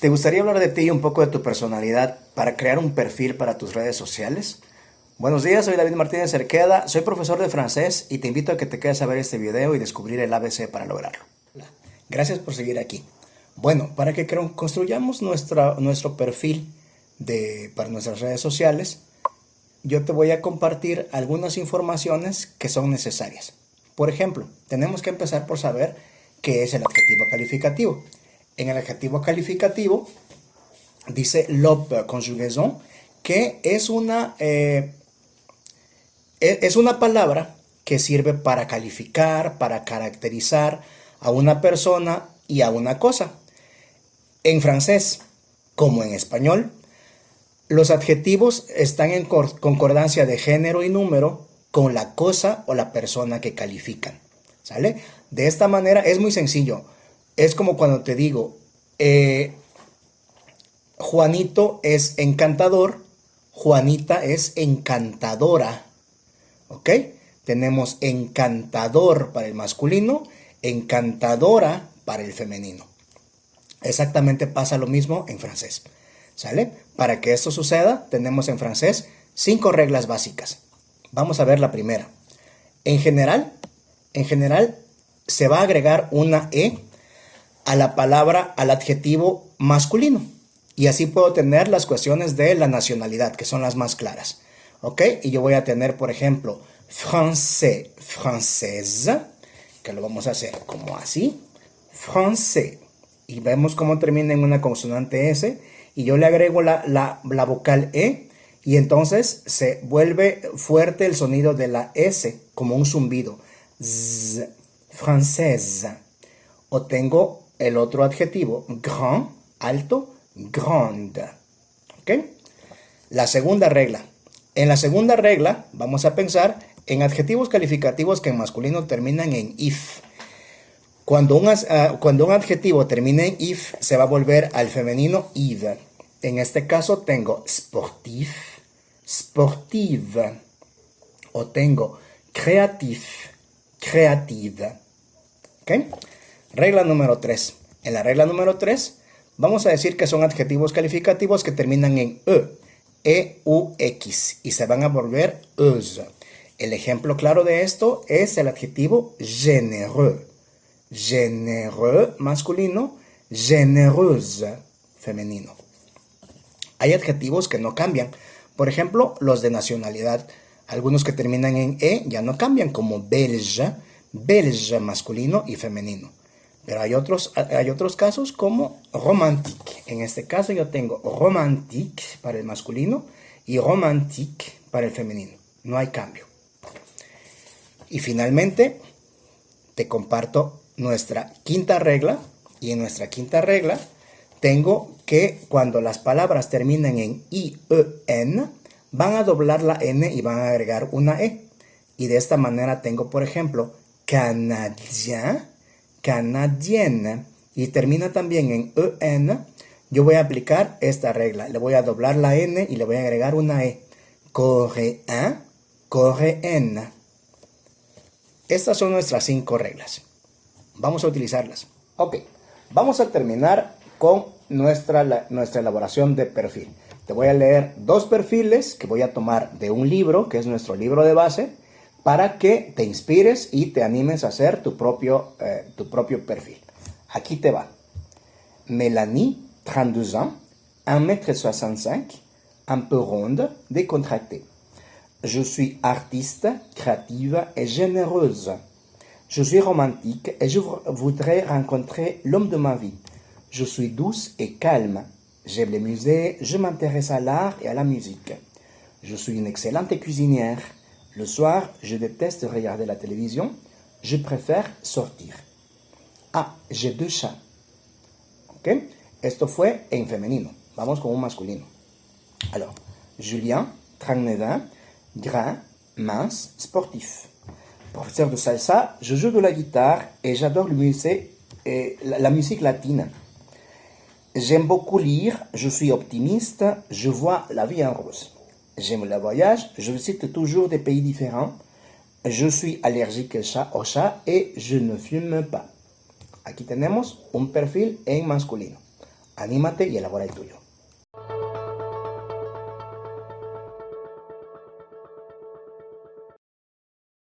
¿Te gustaría hablar de ti y un poco de tu personalidad para crear un perfil para tus redes sociales? Buenos días, soy David Martínez Cerqueda, soy profesor de francés y te invito a que te quedes a ver este video y descubrir el ABC para lograrlo. Gracias por seguir aquí. Bueno, para que construyamos nuestro perfil de, para nuestras redes sociales, yo te voy a compartir algunas informaciones que son necesarias. Por ejemplo, tenemos que empezar por saber qué es el adjetivo calificativo en el adjetivo calificativo dice l'op conjugaison, que es una, eh, e, es una palabra que sirve para calificar, para caracterizar a una persona y a una cosa. En francés, como en español, los adjetivos están en concordancia de género y número con la cosa o la persona que califican. ¿Sale? De esta manera es muy sencillo es como cuando te digo, eh, Juanito es encantador, Juanita es encantadora. ¿Ok? Tenemos encantador para el masculino, encantadora para el femenino. Exactamente pasa lo mismo en francés. ¿Sale? Para que esto suceda, tenemos en francés cinco reglas básicas. Vamos a ver la primera. En general, en general se va a agregar una E a la palabra, al adjetivo masculino. Y así puedo tener las cuestiones de la nacionalidad, que son las más claras. ¿Ok? Y yo voy a tener, por ejemplo, français, française, que lo vamos a hacer como así. Français. Y vemos cómo termina en una consonante S. Y yo le agrego la, la, vocal E. Y entonces se vuelve fuerte el sonido de la S, como un zumbido. Z, française. O tengo el otro adjetivo, grand, alto, grande. ¿Ok? La segunda regla. En la segunda regla vamos a pensar en adjetivos calificativos que en masculino terminan en if. Cuando un, ah, cuando un adjetivo termina en if, se va a volver al femenino id. En este caso tengo sportif, sportive. O tengo creatif, creative. ¿Ok? Regla número 3. En la regla número 3 vamos a decir que son adjetivos calificativos que terminan en e, e, u, x y se van a volver euse. El ejemplo claro de esto es el adjetivo généreux. Généreux masculino, généreuse femenino. Hay adjetivos que no cambian. Por ejemplo, los de nacionalidad. Algunos que terminan en e ya no cambian, como belge, belge masculino y femenino. Pero hay otros, hay otros casos como romantique. En este caso yo tengo romantique para el masculino y romantique para el femenino. No hay cambio. Y finalmente te comparto nuestra quinta regla. Y en nuestra quinta regla tengo que cuando las palabras terminen en i, e, n, van a doblar la n y van a agregar una e. Y de esta manera tengo, por ejemplo, canadien, canadienne y termina también en en, yo voy a aplicar esta regla. Le voy a doblar la n y le voy a agregar una e. Coréen, coréenne. Estas son nuestras cinco reglas. Vamos a utilizarlas. Ok, vamos a terminar con nuestra, nuestra elaboración de perfil. Te voy a leer dos perfiles que voy a tomar de un libro, que es nuestro libro de base, para que te inspires y te animes a hacer tu propio, eh, tu propio perfil. Aquí te va. Mélanie, 32 ans, 1m65, un peu ronde, décontractée. Je suis artiste, créative et généreuse. Je suis romantique et je voudrais rencontrer l'homme de ma vie. Je suis douce et calme. J'aime les musées, je m'intéresse à l'art et à la musique. Je suis une excellente cuisinière. Le soir, je déteste regarder la télévision. Je préfère sortir. Ah, j'ai deux chats. ¿Ok? Esto fue en femenino. Vamos con un masculino. Alors, Julien, 39 ans, grand, mince, sportif. Professeur de salsa, je joue de la guitare et j'adore la musique latine. J'aime beaucoup lire, je suis optimiste, je vois la vie en rose. J'aime le voyage, je visite toujours des pays différents. Je suis allergique au chat et je ne fume pas. Aquí tenemos un perfil en masculino. Anímate y elabora el tuyo.